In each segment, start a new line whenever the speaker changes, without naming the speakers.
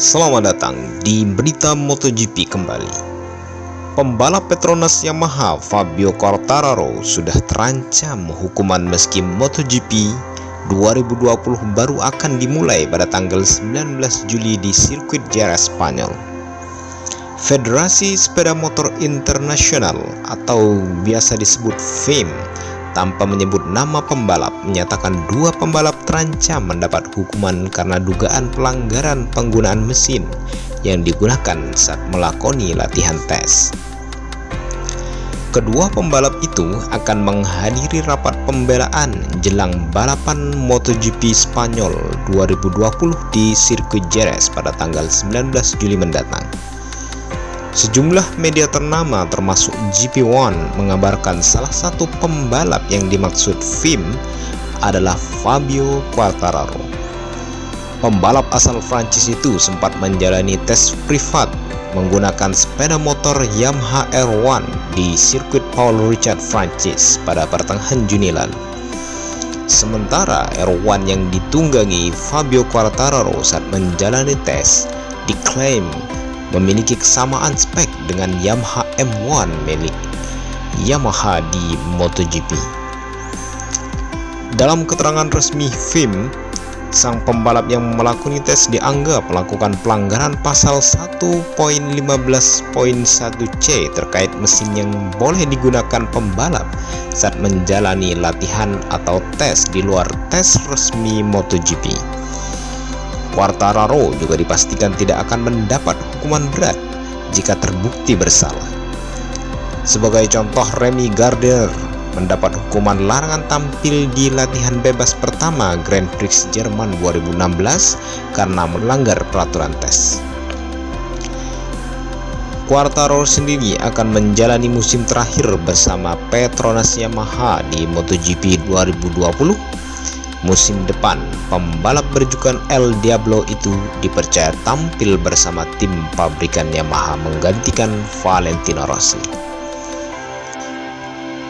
Selamat datang di berita MotoGP kembali. Pembalap Petronas Yamaha Fabio Quartararo sudah terancam hukuman meski MotoGP 2020 baru akan dimulai pada tanggal 19 Juli di sirkuit Jerez Spanyol. Federasi Sepeda Motor Internasional atau biasa disebut FIM tanpa menyebut nama pembalap menyatakan dua pembalap terancam mendapat hukuman karena dugaan pelanggaran penggunaan mesin yang digunakan saat melakoni latihan tes. Kedua pembalap itu akan menghadiri rapat pembelaan jelang balapan MotoGP Spanyol 2020 di sirkuit Jerez pada tanggal 19 Juli mendatang. Sejumlah media ternama termasuk GP1 mengabarkan salah satu pembalap yang dimaksud FIM adalah Fabio Quartararo. Pembalap asal Prancis itu sempat menjalani tes privat menggunakan sepeda motor Yamaha R1 di sirkuit Paul Richard Prancis pada pertengahan Juni lalu. Sementara R1 yang ditunggangi Fabio Quartararo saat menjalani tes diklaim memiliki kesamaan spek dengan Yamaha M1 milik Yamaha di MotoGP. Dalam keterangan resmi FIM, sang pembalap yang melakoni tes dianggap melakukan pelanggaran pasal 1.15.1c terkait mesin yang boleh digunakan pembalap saat menjalani latihan atau tes di luar tes resmi MotoGP. Quartararo juga dipastikan tidak akan mendapat hukuman berat jika terbukti bersalah. Sebagai contoh, Remy Gardner mendapat hukuman larangan tampil di latihan bebas pertama Grand Prix Jerman 2016 karena melanggar peraturan tes. Quartararo sendiri akan menjalani musim terakhir bersama Petronas Yamaha di MotoGP 2020 Musim depan, pembalap berjukan El Diablo itu dipercaya tampil bersama tim pabrikan Yamaha menggantikan Valentino Rossi.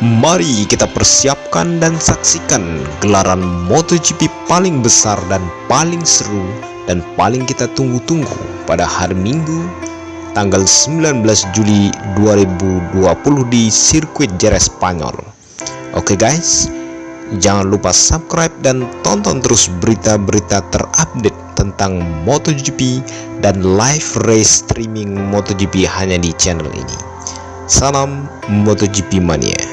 Mari kita persiapkan dan saksikan gelaran MotoGP paling besar dan paling seru dan paling kita tunggu-tunggu pada hari Minggu tanggal 19 Juli 2020 di sirkuit Jerez Spanyol. Oke okay guys, Jangan lupa subscribe dan tonton terus berita-berita terupdate tentang MotoGP dan live race streaming MotoGP hanya di channel ini. Salam MotoGP Mania.